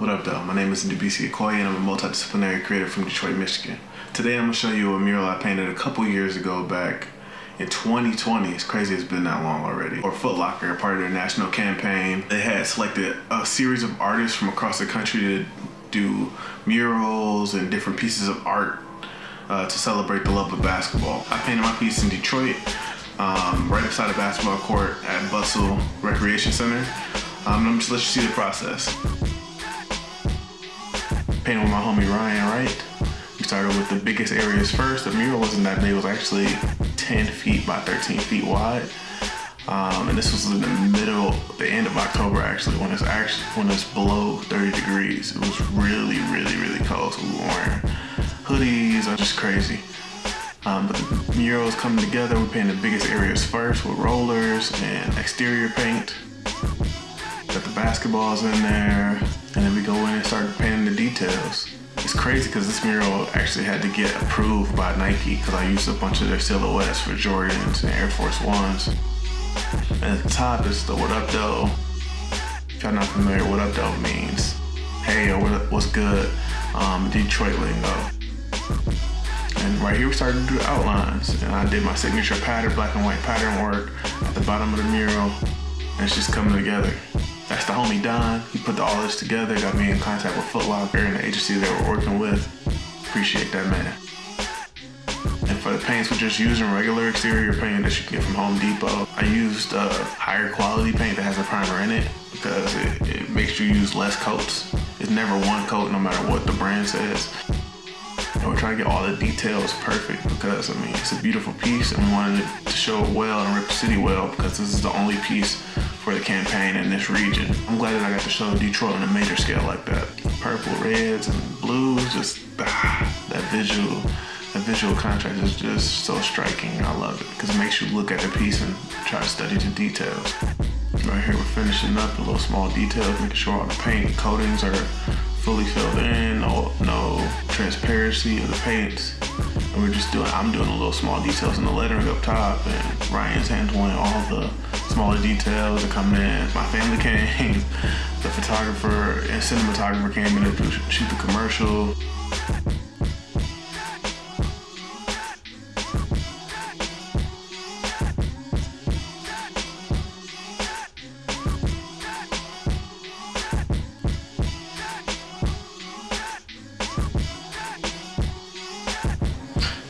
What up though? My name is Ndubisi Okoye and I'm a multidisciplinary creator from Detroit, Michigan. Today I'm gonna show you a mural I painted a couple years ago back in 2020. It's crazy it's been that long already. Or Foot Locker, part of their national campaign. They had selected a series of artists from across the country to do murals and different pieces of art uh, to celebrate the love of basketball. I painted my piece in Detroit, um, right beside a basketball court at Bustle Recreation Center. Um, I'm just let you see the process painting with my homie Ryan Wright. We started with the biggest areas first. The mural wasn't that big, it was actually 10 feet by 13 feet wide. Um, and this was in the middle, the end of October actually, when it's actually when it's below 30 degrees. It was really, really, really cold. So we were wearing hoodies, or just crazy. Um, but the murals coming together, we painted the biggest areas first with rollers and exterior paint. Got the basketballs in there, and then we go in and start painting details. It's crazy because this mural actually had to get approved by Nike because I used a bunch of their silhouettes for Jordans and Air Force Ones. And at the top is the what up though. If y'all not familiar, what up though means hey what's good, um, Detroit lingo. And right here we started to do outlines and I did my signature pattern, black and white pattern work at the bottom of the mural and it's just coming together. That's the homie Don. He put all this together, got me in contact with Foot Locker and the agency they were working with. Appreciate that man. And for the paints, we're just using regular exterior paint that you can get from Home Depot. I used uh, higher quality paint that has a primer in it because it, it makes you use less coats. It's never one coat no matter what the brand says. And we're trying to get all the details perfect because, I mean, it's a beautiful piece and we wanted to show it well and rep the city well because this is the only piece for the campaign in this region. I'm glad that I got to show Detroit on a major scale like that. Purple, reds, and blues, just ah, that visual, that visual contrast is just so striking. I love it because it makes you look at the piece and try to study the details. Right here, we're finishing up the little small details, making sure all the paint coatings are fully filled in, no, no transparency of the paints. And we're just doing, I'm doing a little small details in the lettering up top and Ryan's handling all the smaller details that come in. My family came, the photographer and cinematographer came in to shoot the commercial.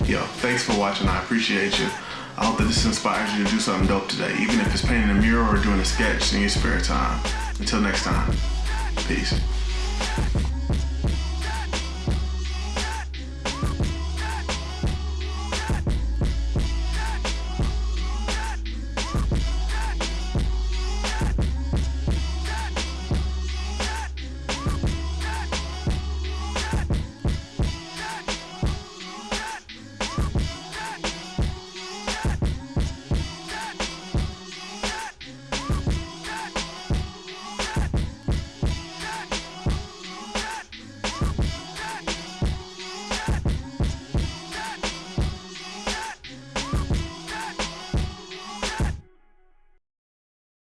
Yo, thanks for watching. I appreciate you. I hope that this inspires you to do something dope today, even if it's painting a mural or doing a sketch in your spare time. Until next time, peace.